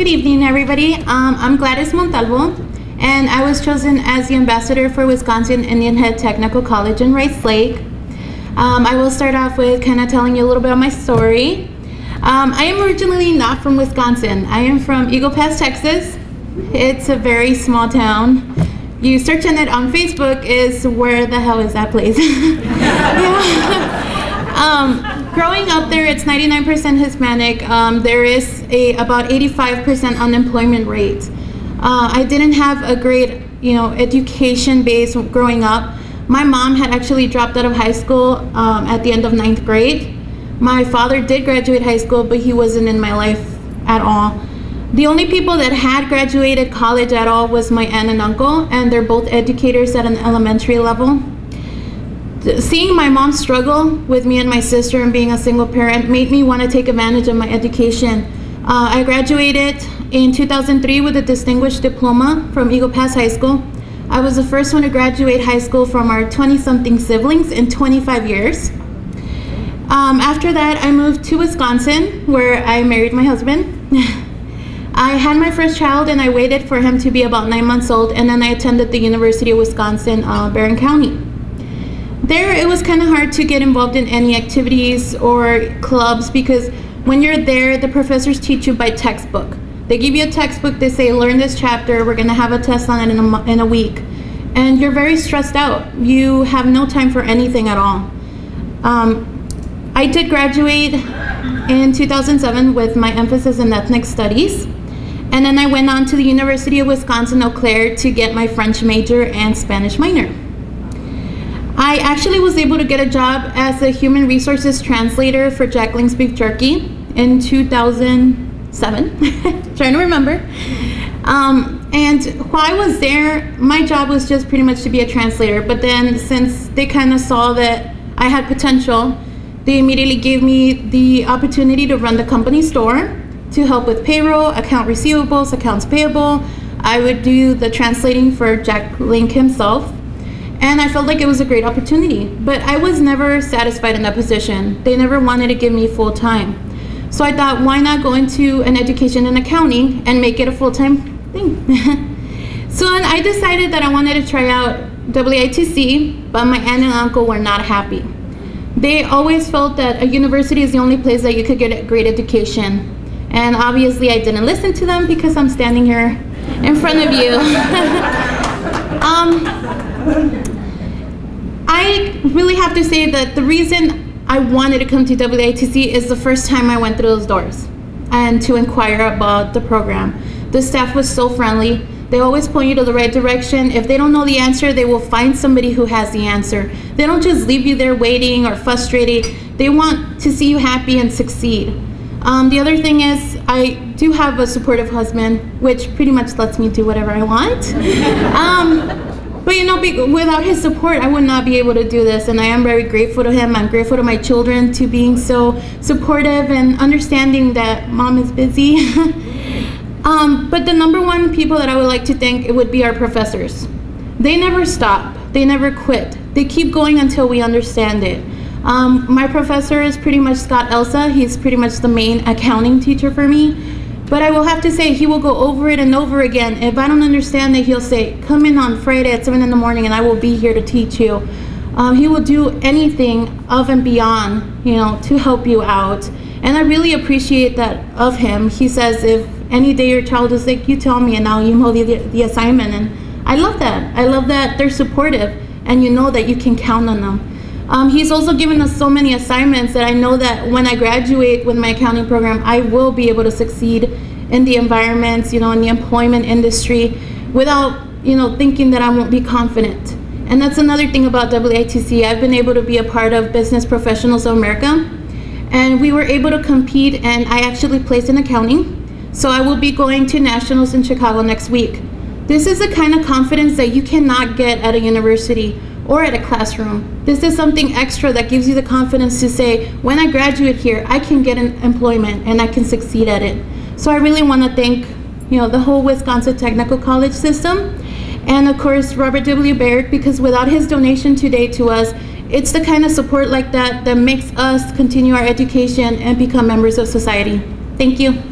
Good evening, everybody. Um, I'm Gladys Montalvo, and I was chosen as the ambassador for Wisconsin Indian Head Technical College in Rice Lake. Um, I will start off with kind of telling you a little bit of my story. Um, I am originally not from Wisconsin. I am from Eagle Pass, Texas. It's a very small town. You search on it on Facebook is where the hell is that place? yeah. growing up there, it's 99% Hispanic. Um, there is a about 85% unemployment rate. Uh, I didn't have a great, you know, education base growing up. My mom had actually dropped out of high school um, at the end of ninth grade. My father did graduate high school, but he wasn't in my life at all. The only people that had graduated college at all was my aunt and uncle, and they're both educators at an elementary level seeing my mom struggle with me and my sister and being a single parent made me want to take advantage of my education. Uh, I graduated in 2003 with a distinguished diploma from Eagle Pass High School. I was the first one to graduate high school from our 20-something siblings in 25 years. Um, after that, I moved to Wisconsin, where I married my husband. I had my first child and I waited for him to be about nine months old, and then I attended the University of Wisconsin, uh, Barron County there it was kind of hard to get involved in any activities or clubs because when you're there, the professors teach you by textbook. They give you a textbook, they say, learn this chapter, we're gonna have a test on it in a, in a week. And you're very stressed out. You have no time for anything at all. Um, I did graduate in 2007 with my emphasis in ethnic studies. And then I went on to the University of Wisconsin-Eau Claire to get my French major and Spanish minor. I actually was able to get a job as a human resources translator for Jack Jacqueline's Beef Jerky in 2007, trying to remember. Um, and while I was there, my job was just pretty much to be a translator. But then since they kind of saw that I had potential, they immediately gave me the opportunity to run the company store to help with payroll, account receivables, accounts payable. I would do the translating for Jack Link himself and I felt like it was a great opportunity. But I was never satisfied in that position. They never wanted to give me full time. So I thought, why not go into an education in accounting and make it a full-time thing? so I decided that I wanted to try out WITC, but my aunt and uncle were not happy. They always felt that a university is the only place that you could get a great education. And obviously I didn't listen to them because I'm standing here in front of you. um, really have to say that the reason I wanted to come to WITC is the first time I went through those doors and to inquire about the program. The staff was so friendly. They always point you to the right direction. If they don't know the answer, they will find somebody who has the answer. They don't just leave you there waiting or frustrated. They want to see you happy and succeed. Um, the other thing is I do have a supportive husband, which pretty much lets me do whatever I want. Um, but you know, without his support, I would not be able to do this. And I am very grateful to him. I'm grateful to my children to being so supportive and understanding that mom is busy. um, but the number one people that I would like to thank it would be our professors. They never stop. They never quit. They keep going until we understand it. Um, my professor is pretty much Scott Elsa. He's pretty much the main accounting teacher for me. But I will have to say, he will go over it and over again. If I don't understand it, he'll say, come in on Friday at 7 in the morning and I will be here to teach you. Um, he will do anything of and beyond, you know, to help you out. And I really appreciate that of him. He says, if any day your child is sick, you tell me and I'll email the, the assignment. And I love that. I love that they're supportive and you know that you can count on them. Um, he's also given us so many assignments that I know that when I graduate with my accounting program, I will be able to succeed in the environments, you know, in the employment industry without, you know, thinking that I won't be confident. And that's another thing about WITC. I've been able to be a part of Business Professionals of America and we were able to compete and I actually placed in accounting. So I will be going to nationals in Chicago next week. This is the kind of confidence that you cannot get at a university or at a classroom. This is something extra that gives you the confidence to say, when I graduate here, I can get an employment and I can succeed at it. So I really want to thank you know, the whole Wisconsin Technical College system and of course Robert W. Baird because without his donation today to us, it's the kind of support like that that makes us continue our education and become members of society. Thank you.